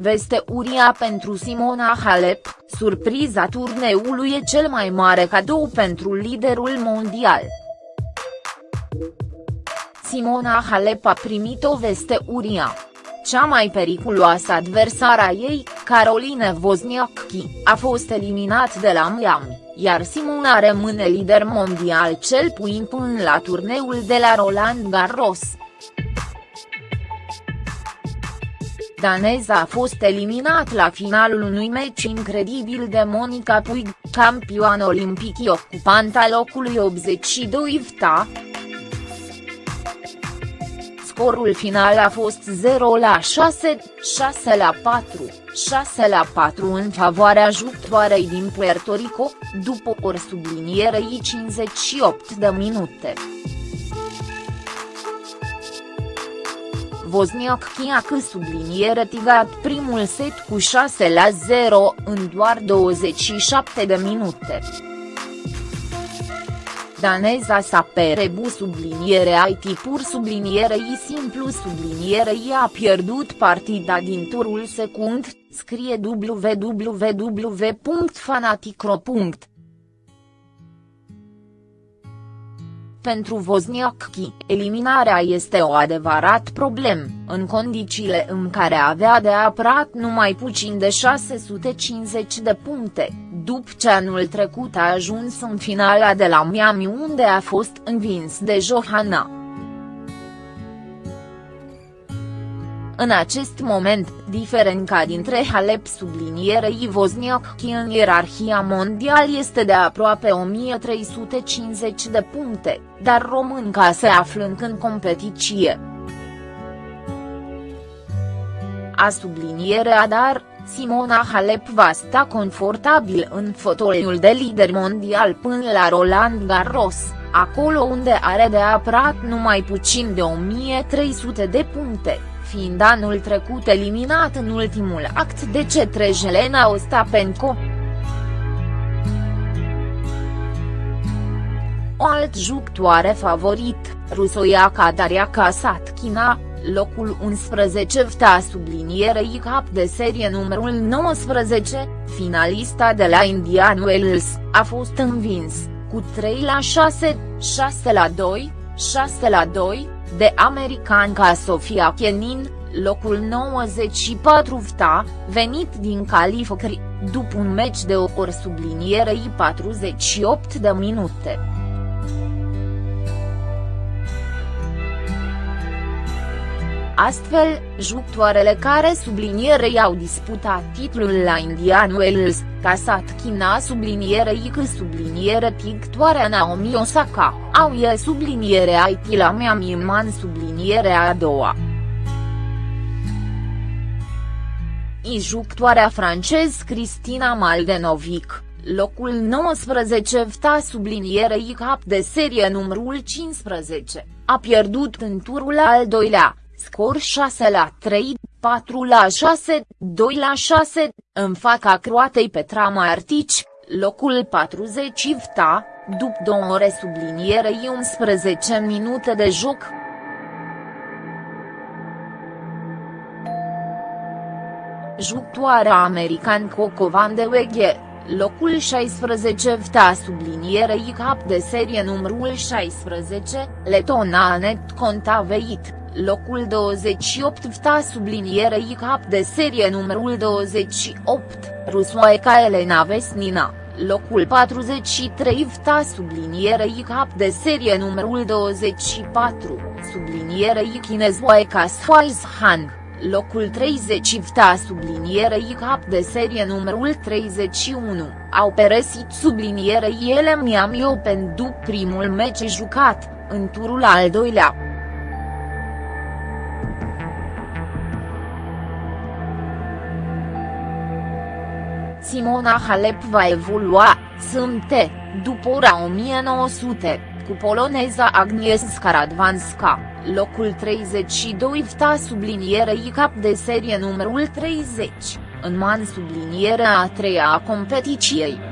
Veste uria pentru Simona Halep, surpriza turneului e cel mai mare cadou pentru liderul mondial. Simona Halep a primit o veste uria. Cea mai periculoasă adversara ei, Caroline Wozniacki, a fost eliminat de la Miami, iar Simona rămâne lider mondial cel puțin până la turneul de la Roland Garros. Daneza a fost eliminat la finalul unui meci incredibil de Monica Puig, campioană olimpic ocupanta locului 82 VTA. Scorul final a fost 0 la 6, 6 la 4, 6 la 4 în favoarea jucătoarei din Puerto Rico, după ori sublinierei 58 de minute. Wozniacki a subliniere tigat primul set cu 6 la 0 în doar 27 de minute. Daneza sa perebu subliniere IT pur subliniere I simplu subliniere I a pierdut partida din turul secund, scrie www.fanaticro pentru Wozniacki, eliminarea este o adevărat problem, în condițiile în care avea de apărat numai puțin de 650 de puncte, după ce anul trecut a ajuns în finala de la Miami unde a fost învins de Johanna. În acest moment, diferența dintre Halep sublinierei Wozniacki în ierarhia mondial este de aproape 1350 de puncte, dar românca se află încă în competiție. A sublinierea dar, Simona Halep va sta confortabil în fotoliul de lider mondial până la Roland Garros, acolo unde are de apărat numai puțin de 1300 de puncte fiind anul trecut eliminat în ultimul act de cetre Jelena Ostapenko. O alt jucătoare favorit, rusoiaca Daria Kasatkina, locul 11 vta sublinierei cap de serie numărul 19, finalista de la Indian Wells, a fost învins, cu 3 la 6, 6 la 2, 6 la 2, de americanca Sofia Kenin, locul 94 VTA, venit din calificări, după un meci de o ori sublinierei 48 de minute. Astfel, jucătoarele care sublinierei au disputat titlul la Indian Wells, Kasatkina sublinierei că subliniere pictoarea Naomi Osaka, au e subliniere IT la Miami Man subliniere a doua. I jucătoarea francez Cristina Maldenovic, locul 19 vta sublinierei cap de serie numărul 15, a pierdut în turul al doilea, scor 6 la 3, 4 la 6, 2 la 6, în fața croatei Petra Martici, locul 40 vta, după două ore sublinierei 11 minute de joc. Jucătoarea american Coco Van de Weghe, locul 16 vta sublinierei cap de serie numărul 16, letona Anet Contaveit, locul 28 vta sublinierei cap de serie numărul 28, rusoaica Elena Vesnina locul 43 vta sublinierei cap de serie numărul 24, sublinierei chinezoaica Han locul 30 vta sublinierei cap de serie numărul 31, au peresit sublinierei ele Miami Open după primul meci jucat, în turul al doilea. Simona Halep va evolua, sâmbte, după ora 1900, cu poloneza Agnieszka Radwanska locul 32 vta sublinierei cap de serie numărul 30, în man sublinierea a treia a competiției.